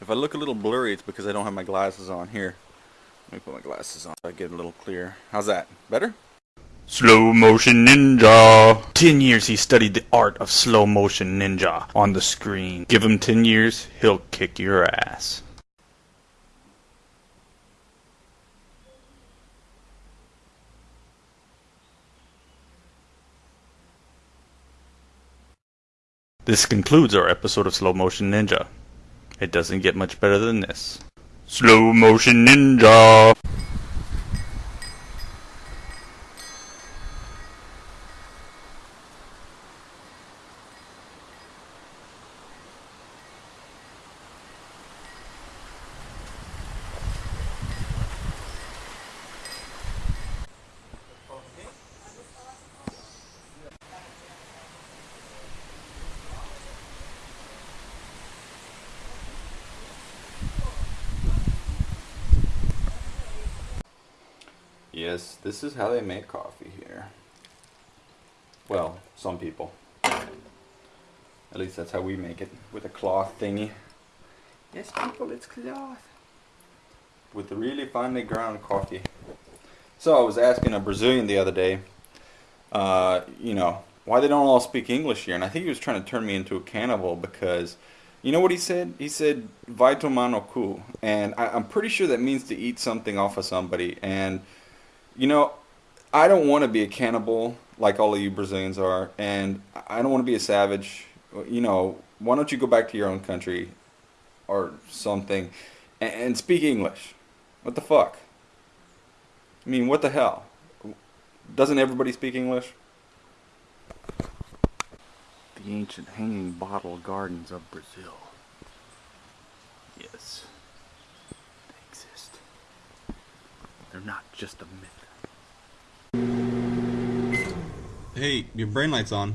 If I look a little blurry, it's because I don't have my glasses on. Here, let me put my glasses on so I get a little clear. How's that? Better? Slow motion ninja. Ten years he studied the art of slow motion ninja on the screen. Give him ten years, he'll kick your ass. This concludes our episode of Slow Motion Ninja. It doesn't get much better than this. Slow Motion Ninja! Yes, this is how they make coffee here. Well, some people. At least that's how we make it, with a cloth thingy. Yes, people, it's cloth. With the really finely ground coffee. So I was asking a Brazilian the other day, uh, you know, why they don't all speak English here, and I think he was trying to turn me into a cannibal because, you know what he said? He said "vai tomar no cu," and I, I'm pretty sure that means to eat something off of somebody. And you know, I don't want to be a cannibal like all of you Brazilians are, and I don't want to be a savage. You know, why don't you go back to your own country or something and, speak English? What the fuck? I mean, what the hell? Doesn't everybody speak English? The ancient hanging bottle gardens of Brazil. Yes, they exist. They're not just a myth. Hey, your brain light's on.